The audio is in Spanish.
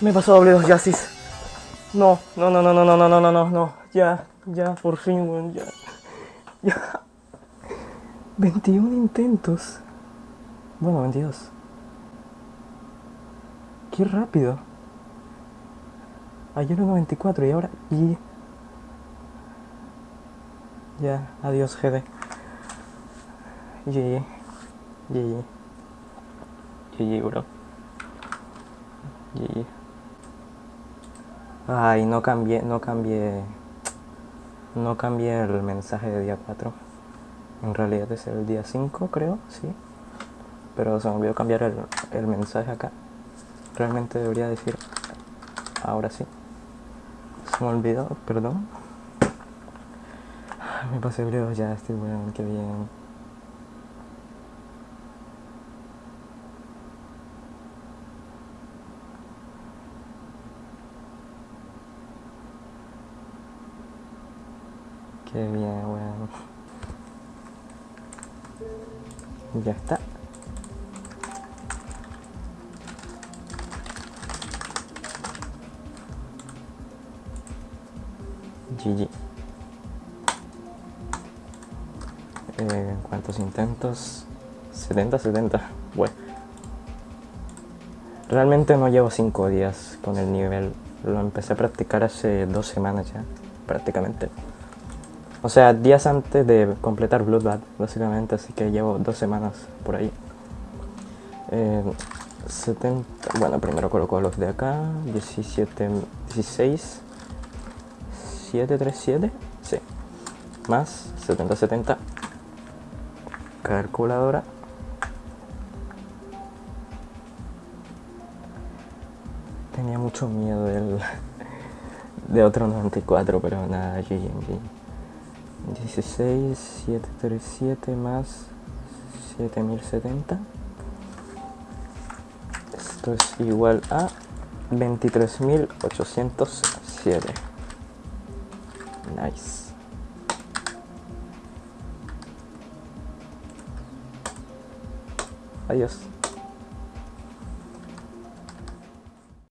Me pasó doble dos yasis. No, no, no, no, no, no, no, no, no, no, no. Ya, ya, por fin, weón, ya. Ya. 21 intentos. Bueno, 22. Qué rápido. Ayer 94 y ahora... Y... Ya, adiós GD. GG. GG. GG, bro. GG. Ay, no cambié, no cambié... No cambié el mensaje de día 4. En realidad es el día 5, creo, sí. Pero se me olvidó cambiar el, el mensaje acá. Realmente debería decir... Ahora sí. Se me olvidó, perdón. Me pasé breve ya, estoy bueno, qué bien. Qué bien, weón. Ya está. GG. Eh, ¿Cuántos intentos? 70, 70. Bueno. Realmente no llevo 5 días con el nivel. Lo empecé a practicar hace dos semanas ya, prácticamente. O sea, días antes de completar Bloodbath, básicamente, así que llevo dos semanas por ahí. Eh, 70, bueno, primero coloco los de acá, 17, 16, 737, sí, más 70, 70, calculadora. Tenía mucho miedo del, de otro 94, pero nada, GG. 16, 737 más 7070. Esto es igual a 23.807. Nice. Adiós.